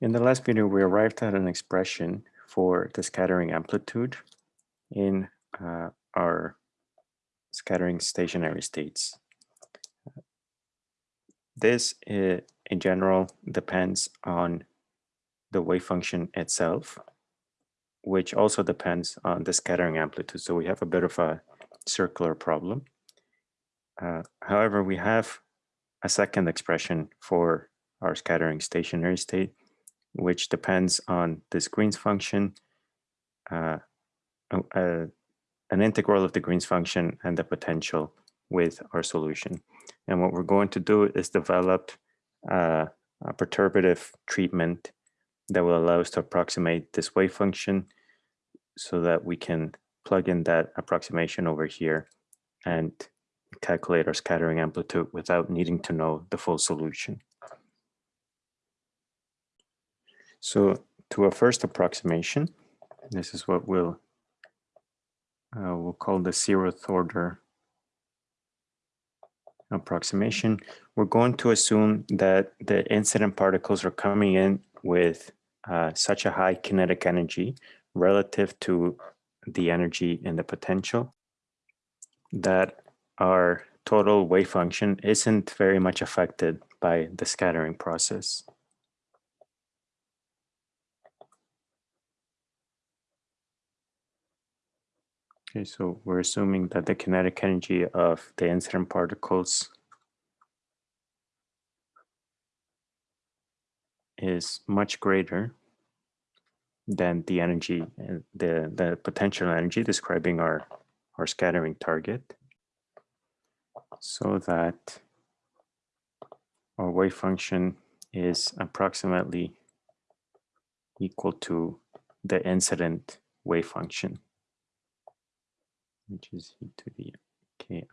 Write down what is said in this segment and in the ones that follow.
In the last video, we arrived at an expression for the scattering amplitude in uh, our scattering stationary states. This, uh, in general, depends on the wave function itself, which also depends on the scattering amplitude. So we have a bit of a circular problem. Uh, however, we have a second expression for our scattering stationary state, which depends on this Green's function, uh, uh, an integral of the Green's function and the potential with our solution. And what we're going to do is develop uh, a perturbative treatment that will allow us to approximate this wave function so that we can plug in that approximation over here and calculate our scattering amplitude without needing to know the full solution. So to a first approximation, this is what we'll uh, we'll call the zeroth order approximation. We're going to assume that the incident particles are coming in with uh, such a high kinetic energy relative to the energy in the potential that our total wave function isn't very much affected by the scattering process. Okay, so we're assuming that the kinetic energy of the incident particles is much greater than the energy, the, the potential energy describing our, our scattering target. So that our wave function is approximately equal to the incident wave function which is e to the ki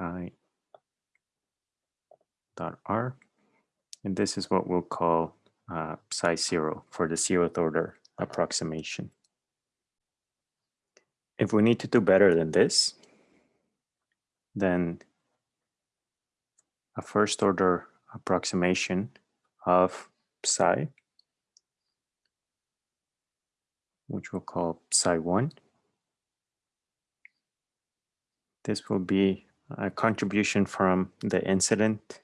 dot r. And this is what we'll call uh, psi zero for the zeroth order approximation. If we need to do better than this, then a first order approximation of psi, which we'll call psi one, this will be a contribution from the incident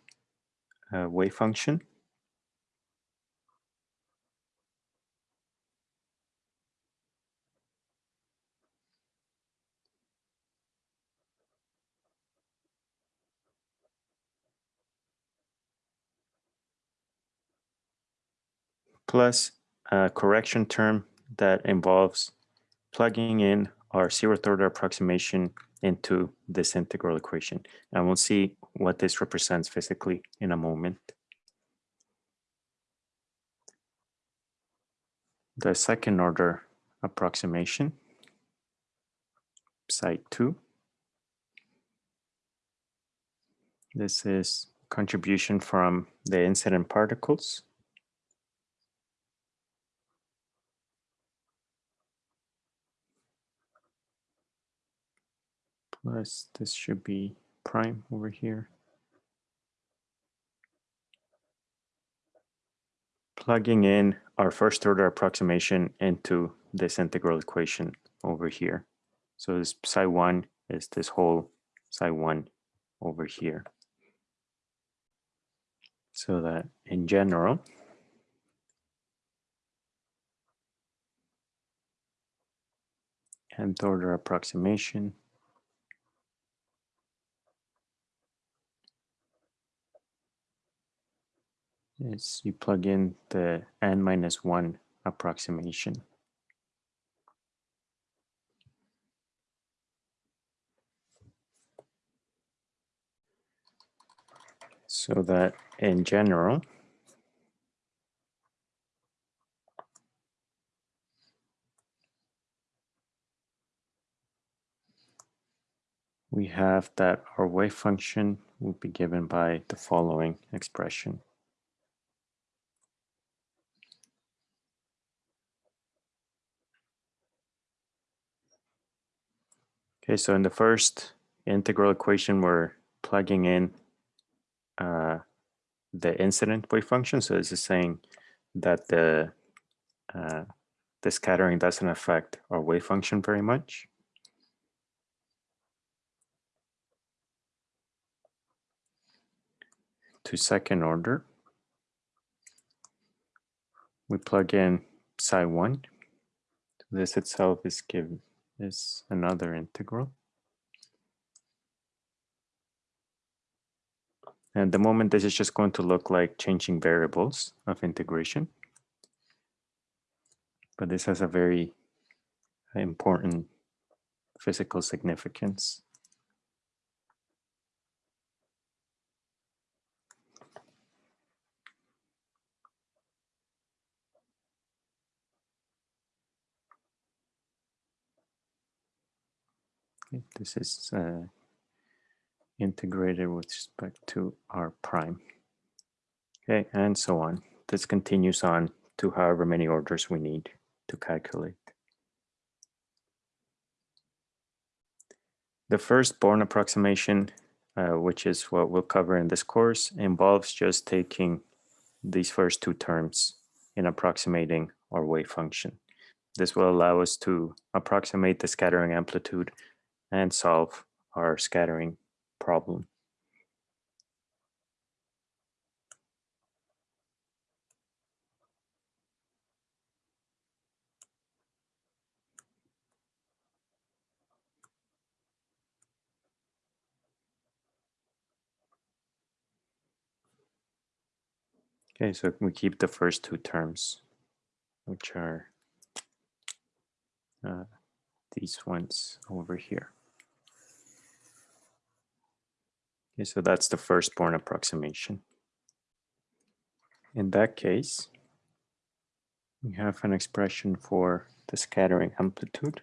uh, wave function. plus a correction term that involves plugging in our zeroth order approximation into this integral equation. And we'll see what this represents physically in a moment. The second order approximation, psi 2. This is contribution from the incident particles plus this should be prime over here. Plugging in our first order approximation into this integral equation over here. So this psi 1 is this whole psi 1 over here. So that in general, nth order approximation is you plug in the n minus 1 approximation. So that in general, we have that our wave function will be given by the following expression. Okay, so in the first integral equation, we're plugging in uh, the incident wave function. So this is saying that the uh, the scattering doesn't affect our wave function very much. To second order, we plug in psi 1. This itself is given is another integral. And the moment this is just going to look like changing variables of integration. But this has a very important physical significance. This is uh, integrated with respect to r prime. Okay, and so on. This continues on to however many orders we need to calculate. The first Born approximation, uh, which is what we'll cover in this course, involves just taking these first two terms in approximating our wave function. This will allow us to approximate the scattering amplitude and solve our scattering problem. Okay, so we keep the first two terms, which are uh, these ones over here. Okay, so that's the first Born approximation. In that case, we have an expression for the scattering amplitude.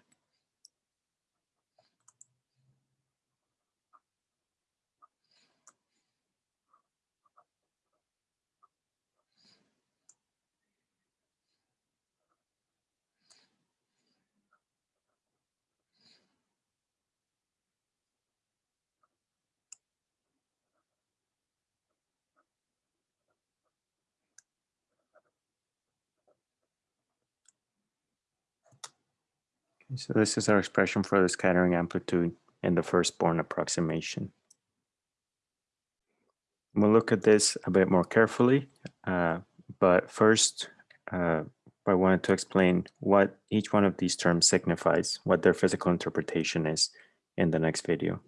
So this is our expression for the scattering amplitude in the first Born approximation. We'll look at this a bit more carefully, uh, but first uh, I wanted to explain what each one of these terms signifies, what their physical interpretation is in the next video.